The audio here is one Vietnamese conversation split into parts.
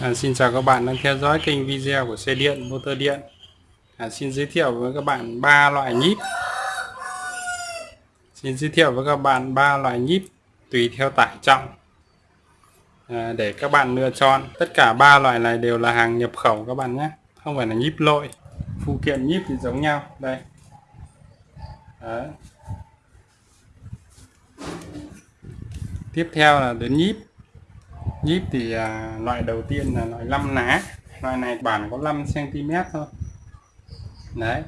À, xin chào các bạn đang theo dõi kênh video của xe điện motor điện. À, xin giới thiệu với các bạn ba loại nhíp. Xin giới thiệu với các bạn ba loại nhíp tùy theo tải trọng. À, để các bạn lựa chọn tất cả ba loại này đều là hàng nhập khẩu các bạn nhé. Không phải là nhíp lội phụ kiện nhíp thì giống nhau. Đây. Đấy. tiếp theo là đến nhíp nhíp thì à, loại đầu tiên là loại 5 lá. Loại này bản có 5 cm thôi. Đấy.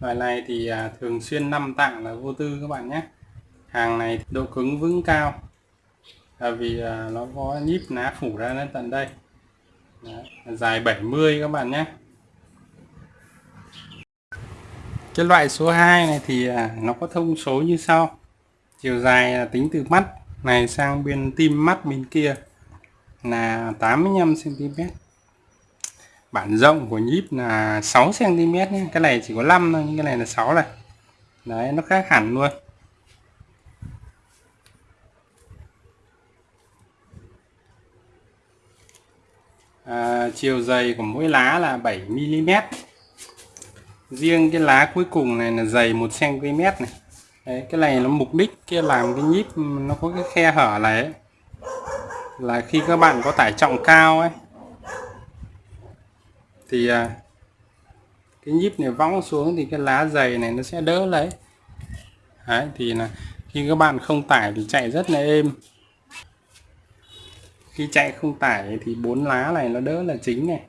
Loại này thì à, thường xuyên 5 tạng là vô tư các bạn nhé. Hàng này độ cứng vững cao. Là vì à, nó có nhíp lá phủ ra đến tận đây. Đấy, dài 70 các bạn nhé. Cái loại số 2 này thì à, nó có thông số như sau. Chiều dài là tính từ mắt này sang bên tim mắt bên kia là 85 cm bản rộng của nhíp là 6 cm nhé. cái này chỉ có 5 thôi nhưng cái này là 6 này. Đấy nó khác hẳn luôn. À, chiều dày của mỗi lá là 7 mm riêng cái lá cuối cùng này là dày 1 cm này. Đấy, cái này nó mục đích kia làm cái nhíp nó có cái khe hở này ấy là khi các bạn có tải trọng cao ấy thì à, cái nhíp này võng xuống thì cái lá dày này nó sẽ đỡ lấy. Đấy, thì là khi các bạn không tải thì chạy rất là êm. Khi chạy không tải thì bốn lá này nó đỡ là chính này.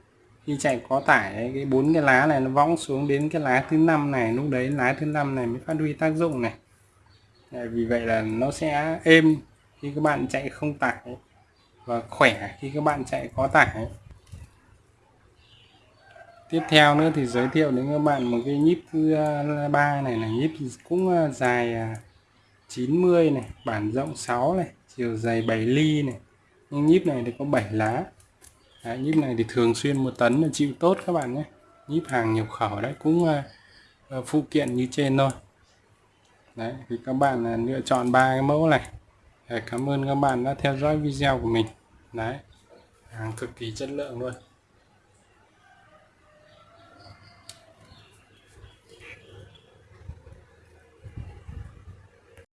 Khi chạy có tải cái bốn cái lá này nó võng xuống đến cái lá thứ năm này lúc đấy lá thứ năm này mới phát huy tác dụng này. Vì vậy là nó sẽ êm khi các bạn chạy không tải và khỏe khi các bạn chạy có tải. Tiếp theo nữa thì giới thiệu đến các bạn một cái nhíp thứ ba này là nhíp cũng uh, dài à, 90 này bản rộng 6 này chiều dày 7 ly này. Nhưng nhíp này thì có 7 lá. Đấy, nhíp này thì thường xuyên một tấn là chịu tốt các bạn nhé. Nhíp hàng nhập khẩu đấy cũng uh, phụ kiện như trên thôi. Đấy thì các bạn lựa chọn ba cái mẫu này. Cảm ơn các bạn đã theo dõi video của mình. Đấy, hàng cực kỳ chất lượng luôn.